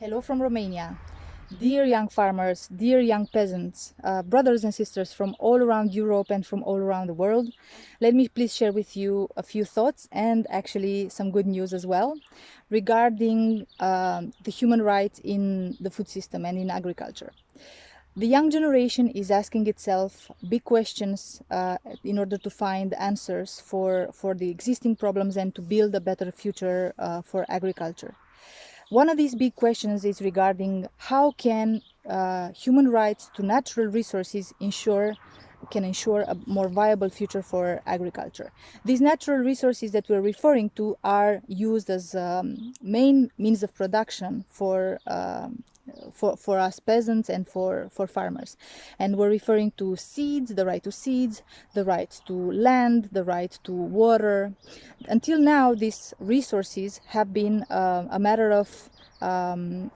Hello from Romania. Dear young farmers, dear young peasants, uh, brothers and sisters from all around Europe and from all around the world, let me please share with you a few thoughts and actually some good news as well regarding um, the human rights in the food system and in agriculture. The young generation is asking itself big questions uh, in order to find answers for, for the existing problems and to build a better future uh, for agriculture. One of these big questions is regarding how can uh, human rights to natural resources ensure can ensure a more viable future for agriculture. These natural resources that we're referring to are used as um, main means of production for um, for, for us peasants and for, for farmers. And we're referring to seeds, the right to seeds, the right to land, the right to water. Until now, these resources have been uh, a matter of um,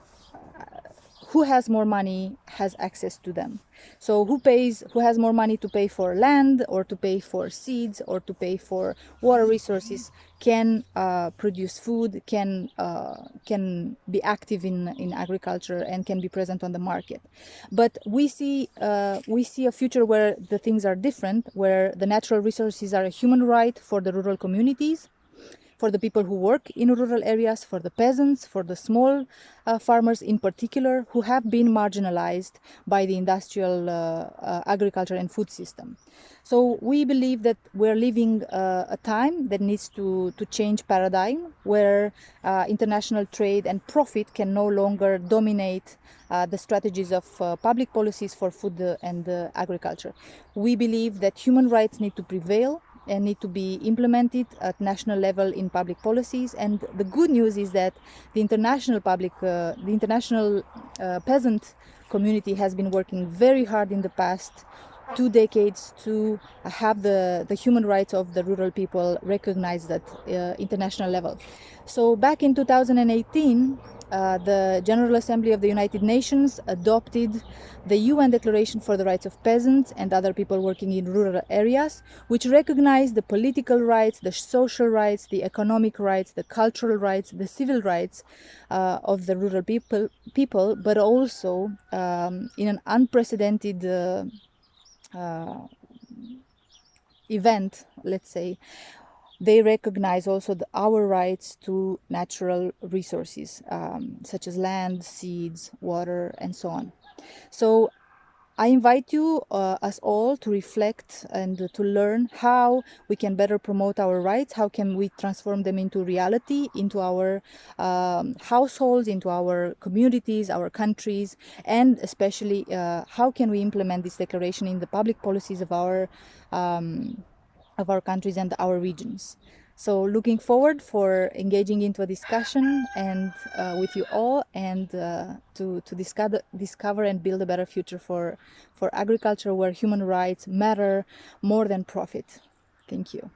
who has more money has access to them. So who pays, who has more money to pay for land or to pay for seeds or to pay for water resources can uh, produce food, can uh, can be active in in agriculture and can be present on the market. But we see uh, we see a future where the things are different, where the natural resources are a human right for the rural communities for the people who work in rural areas, for the peasants, for the small uh, farmers in particular, who have been marginalized by the industrial uh, uh, agriculture and food system. So we believe that we're living uh, a time that needs to, to change paradigm, where uh, international trade and profit can no longer dominate the strategies of public policies for food and agriculture. We believe that human rights need to prevail and need to be implemented at national level in public policies. And the good news is that the international public, uh, the international uh, peasant community has been working very hard in the past two decades to have the, the human rights of the rural people recognized at uh, international level. So back in 2018, uh, the General Assembly of the United Nations adopted the UN Declaration for the Rights of Peasants and other people working in rural areas, which recognized the political rights, the social rights, the economic rights, the cultural rights, the civil rights uh, of the rural people, people but also um, in an unprecedented uh, uh event, let's say, they recognize also the, our rights to natural resources um, such as land, seeds, water, and so on. So I invite you, uh, us all, to reflect and to learn how we can better promote our rights, how can we transform them into reality, into our um, households, into our communities, our countries, and especially uh, how can we implement this declaration in the public policies of our um, of our countries and our regions. So looking forward for engaging into a discussion and uh, with you all and uh, to, to discover, discover and build a better future for, for agriculture where human rights matter more than profit. Thank you.